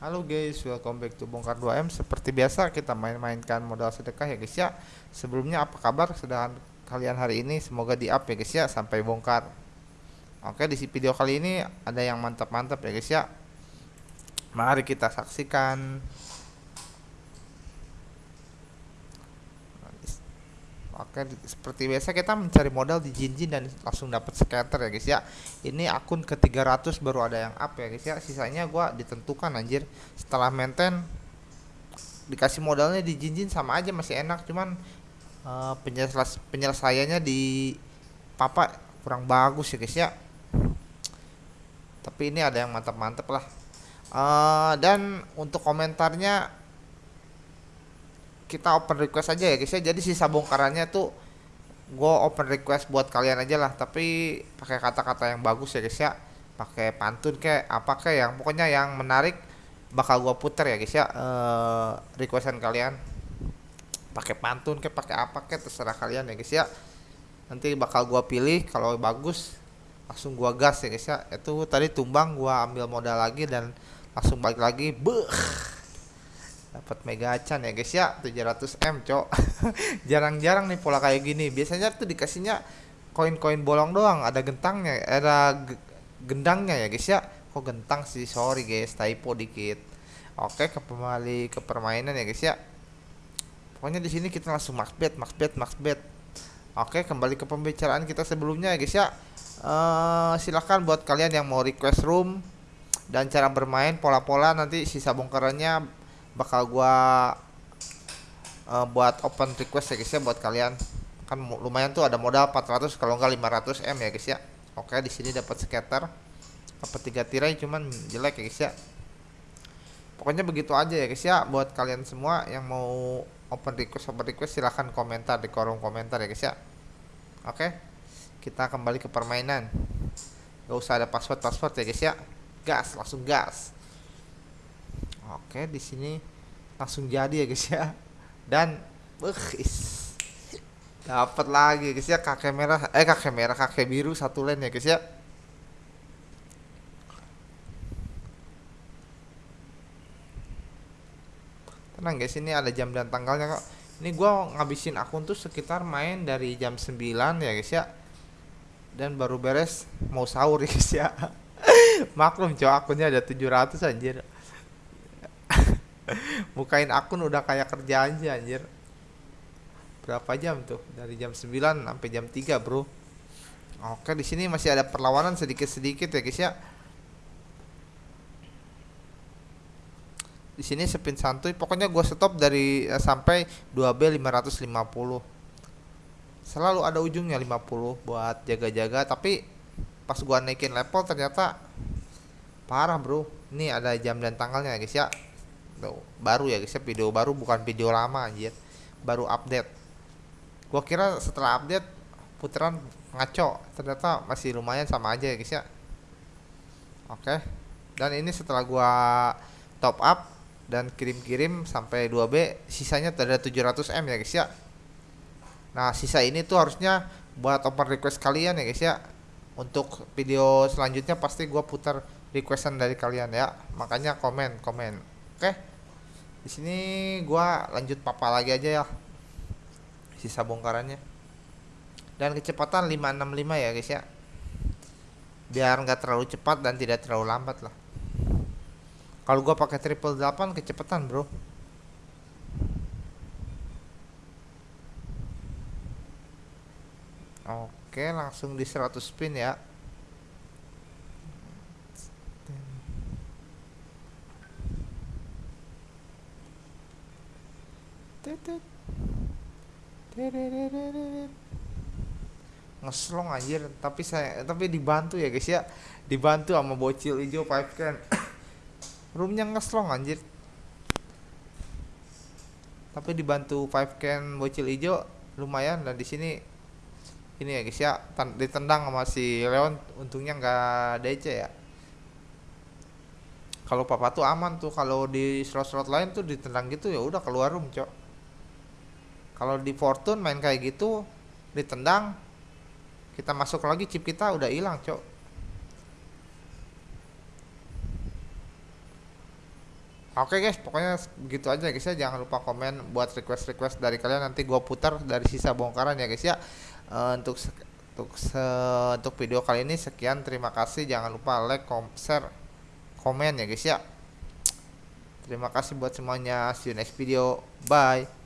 Halo guys, welcome back to Bongkar 2M Seperti biasa kita main-mainkan modal sedekah ya guys ya. Sebelumnya apa kabar sedang kalian hari ini? Semoga di up ya guys ya sampai bongkar. Oke di video kali ini ada yang mantap-mantap ya guys ya. Mari kita saksikan Oke, seperti biasa kita mencari modal di Jinjin dan langsung dapat scatter ya guys ya. Ini akun ke 300 baru ada yang up ya guys ya. Sisanya gua ditentukan anjir. Setelah maintain dikasih modalnya di Jinjin sama aja masih enak cuman uh, penyeles penyelesaiannya di papa kurang bagus ya guys ya. Tapi ini ada yang mantap-mantap lah. Uh, dan untuk komentarnya kita open request aja ya guys ya. Jadi sisa bongkarannya tuh gue open request buat kalian aja lah. Tapi pakai kata-kata yang bagus ya guys ya. Pakai pantun kayak apa kayak yang pokoknya yang menarik bakal gue puter ya guys ya. Uh, requestan kalian. Pakai pantun kayak pakai apa kayak terserah kalian ya guys ya. Nanti bakal gue pilih kalau bagus langsung gua gas ya guys ya. Itu tadi tumbang gua ambil modal lagi dan langsung balik lagi. Beuh dapat mega acan ya guys ya. 700 m cok. Jarang-jarang nih pola kayak gini. Biasanya tuh dikasihnya koin-koin bolong doang. Ada gentangnya ada gendangnya ya guys ya. Kok gentang sih? Sorry guys. Typo dikit. Oke kembali ke permainan ya guys ya. Pokoknya di sini kita langsung max bet max bet max bet. Oke kembali ke pembicaraan kita sebelumnya ya guys ya. Uh, silahkan buat kalian yang mau request room dan cara bermain pola-pola nanti sisa bongkarannya bakal gua uh, buat open request ya guys ya buat kalian. Kan lumayan tuh ada modal 400 kalau enggak 500 m ya guys ya. Oke di sini dapat scatter. Apa tiga tirai cuman jelek ya guys ya. Pokoknya begitu aja ya guys ya buat kalian semua yang mau open request open request silahkan komentar di kolom komentar ya guys ya. Oke kita kembali ke permainan. Gak usah ada password password ya guys ya. Gas langsung gas oke di sini langsung jadi ya guys ya. Dan uh, dapat lagi guys ya kakek merah eh kakek merah kakek biru satu lane ya guys ya. Tenang guys ini ada jam dan tanggalnya kok. Ini gua ngabisin akun tuh sekitar main dari jam 9 ya guys ya. Dan baru beres mau sahur ya guys ya. Maklum cowok akunnya ada 700 anjir bukain akun udah kayak kerja aja anjir. Berapa jam tuh? Dari jam 9 sampai jam 3 bro. Oke di sini masih ada perlawanan sedikit-sedikit ya guys ya. Di sini spin santuy. Pokoknya gue stop dari uh, sampai 2B 550 selalu ada ujungnya 50 buat jaga-jaga. Tapi pas gua naikin level ternyata parah bro. Ini ada jam dan tanggalnya guys ya Tuh, baru ya guys ya video baru bukan video lama anjir. Baru update. Gua kira setelah update putaran ngaco. Ternyata masih lumayan sama aja ya guys ya. Oke. Dan ini setelah gua top up dan kirim-kirim sampai 2B sisanya ada 700M ya guys ya. Nah sisa ini tuh harusnya buat open request kalian ya guys ya. Untuk video selanjutnya pasti gua putar requestan dari kalian ya. Makanya komen komen. Oke. okay? Di sini gua lanjut papa lagi aja ya. Sisa bongkarannya. Dan kecepatan 565 ya guys ya. Biar nggak terlalu cepat dan tidak terlalu lambat lah. Kalau gua pakai triple 8 kecepatan bro. Oke langsung di 100 spin ya ngeslong anjir tapi saya tapi dibantu ya guys ya dibantu sama bocil hijau pipe can roomnya ngeslong anjir tapi dibantu five can bocil hijau lumayan dan di sini ini ya guys ya ditendang sama si Leon untungnya nggak DC ya kalau papa tuh aman tuh kalau di slot-slot lain tuh ditendang gitu ya udah keluar room cok kalau di Fortune main kayak gitu ditendang kita masuk lagi chip kita udah hilang cok Oke guys, pokoknya begitu aja guys ya. Jangan lupa komen buat request-request dari kalian nanti gua putar dari sisa bongkaran ya guys ya. Eh, untuk untuk se- untuk video kali ini sekian. Terima kasih. Jangan lupa like, kom share, komen ya guys ya. Terima kasih buat semuanya. See you next video. Bye.